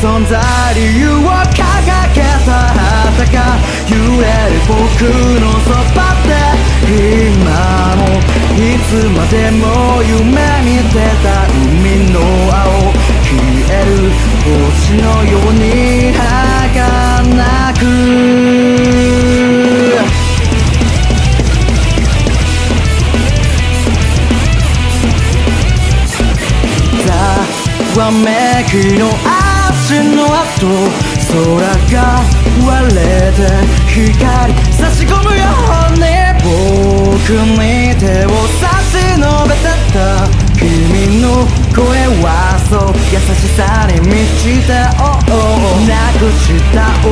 存在理由を掲げた旗が揺れる僕のそばで今もいつまでも夢空が割れて光差し込むように僕に手を差し伸べてた君の声はそう優しさに満ちて oh, oh, oh なくした想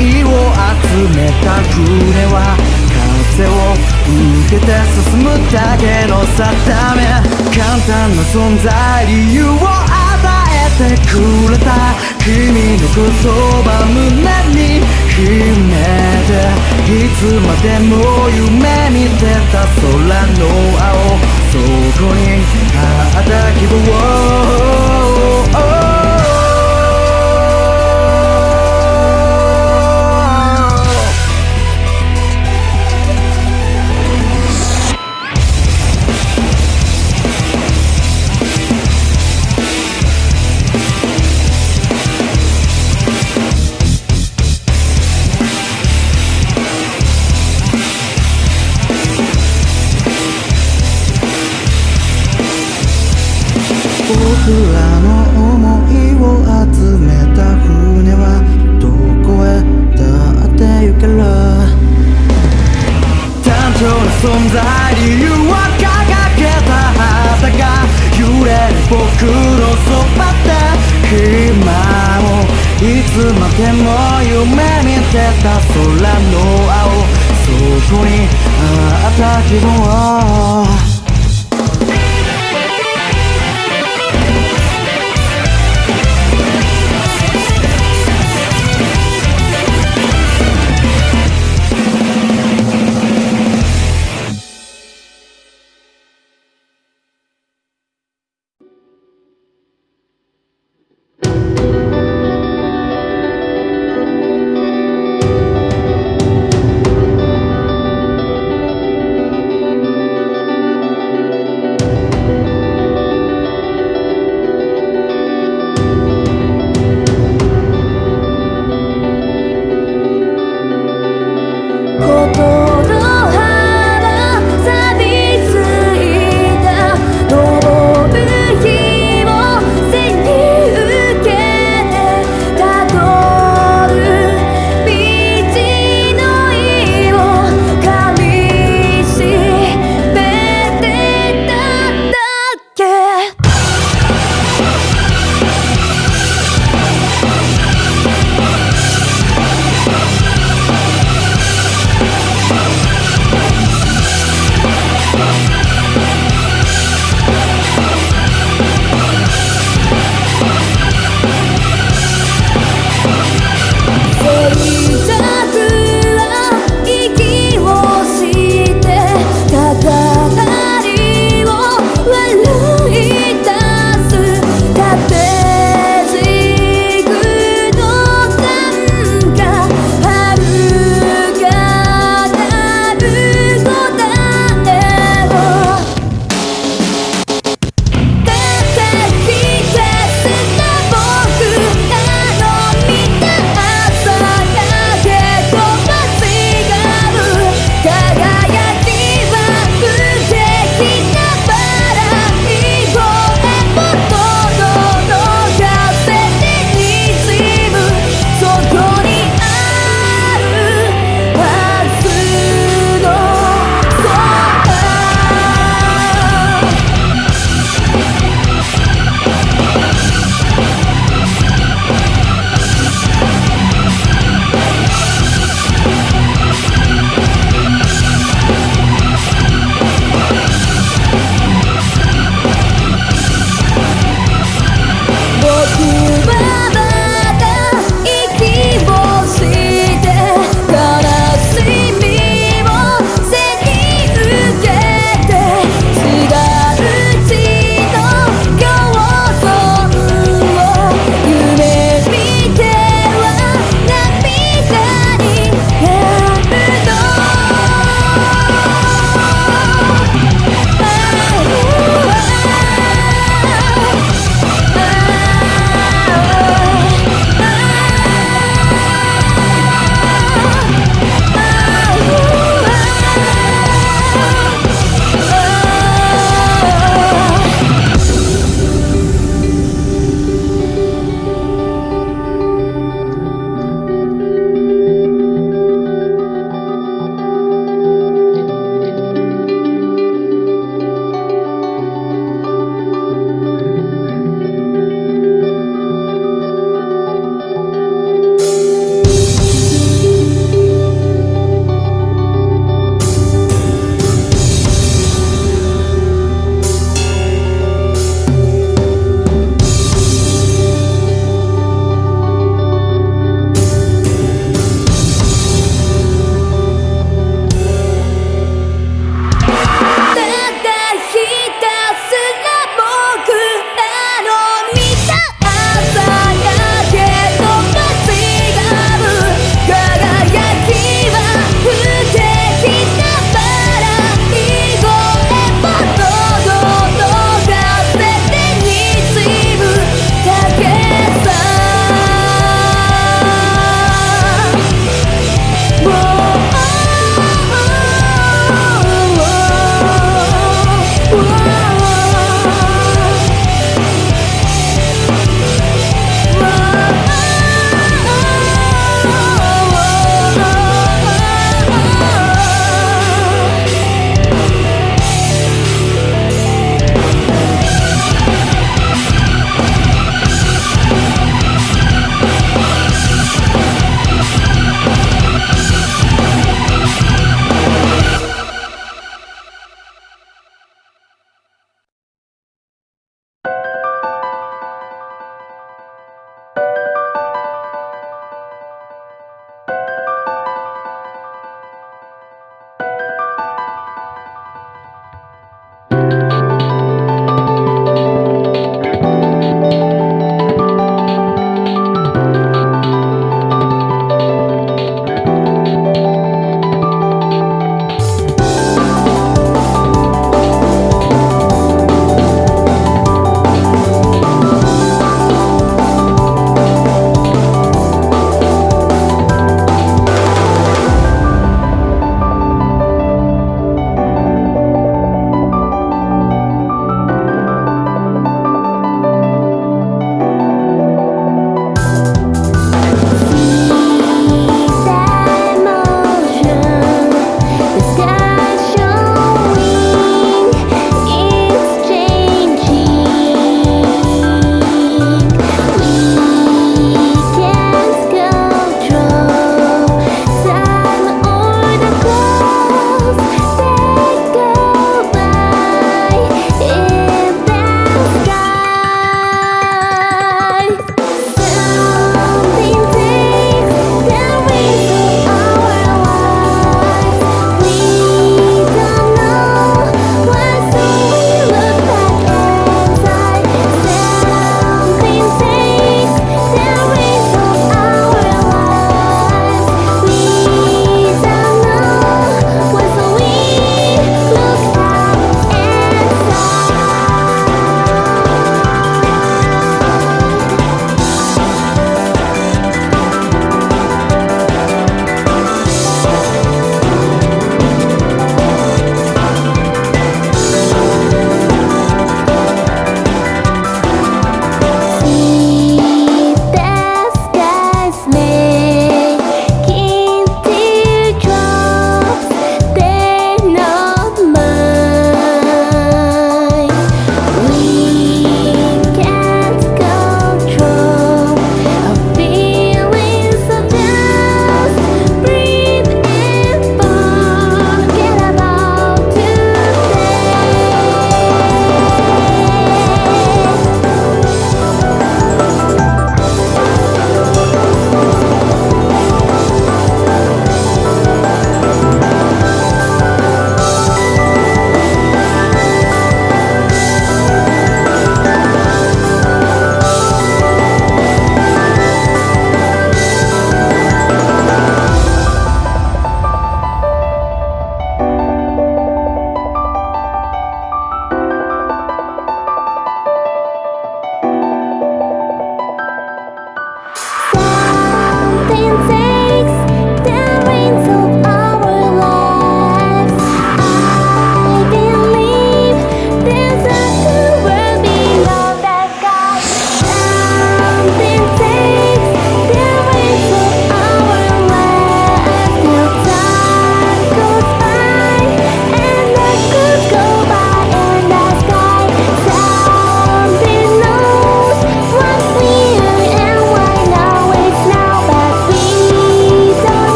いを集めた船は風を受けて進むだけの定め簡単な存在理由をてくれた君の言葉胸に秘めていつまでも夢見てた空の青そこにあった希望いつまでも夢見てた空の青。そこにあった希望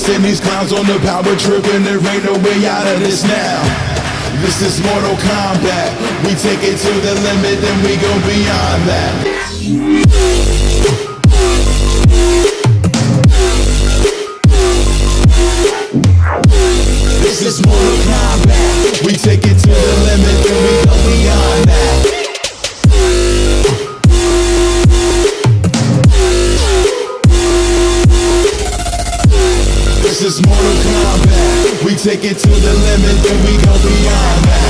send these clowns on the power trip and there ain't no way out of this now. This is Mortal Kombat. We take it to the limit and we go beyond that. This is Mortal Kombat. We take it to the limit and we go beyond that. take it to the limit, then we go beyond that.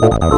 Oh, oh, oh,